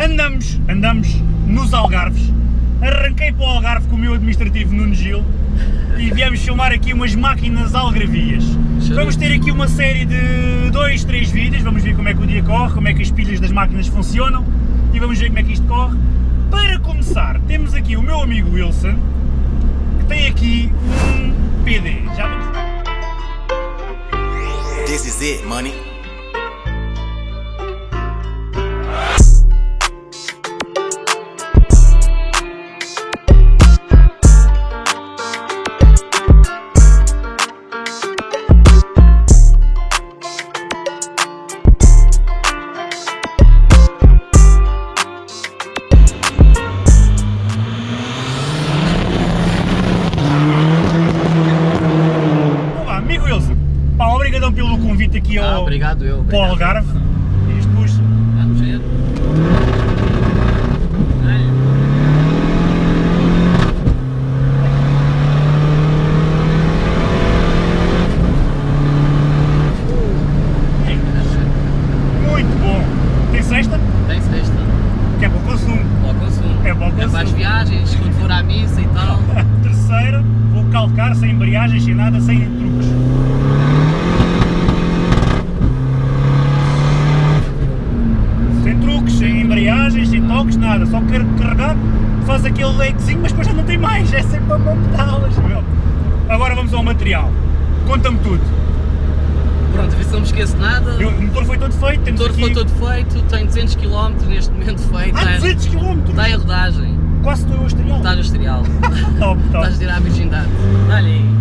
andamos, andamos nos Algarves, arranquei para o Algarve com o meu administrativo Nuno Gil e viemos filmar aqui umas máquinas algravias. Vamos ter aqui uma série de dois, três vídeos, vamos ver como é que o dia corre, como é que as pilhas das máquinas funcionam e vamos ver como é que isto corre. Para começar, temos aqui o meu amigo Wilson, que tem aqui um PD. Já vamos... This is it, money. Pá, obrigadão pelo convite aqui Ah, ao, obrigado eu. obrigado. Algarve. Isto puxa. Vamos ver. Olha. Muito bom. Tem sexta? Tem sexta. Que é para o consumo. Para o consumo. É para o É para as consumo. viagens, quando for à missa e tal. Terceira, vou calcar sem embreagem, sem nada, sem truques. Sem truques, sem toques, nada. Só quero carregar, faz aquele lequezinho, mas depois já não tem mais. É sempre a mão pedalas, meu. Agora vamos ao material. Conta-me tudo. Pronto, a ver se não me esqueço nada. Eu- O motor foi todo feito, O temos motor aqui... foi todo feito, tem 200 km neste momento feito. Ah, 200 km! Está em rodagem. Quase estou a estrear. Está no exterial. Top, top. Estás a tirar a virgindade. Olha aí.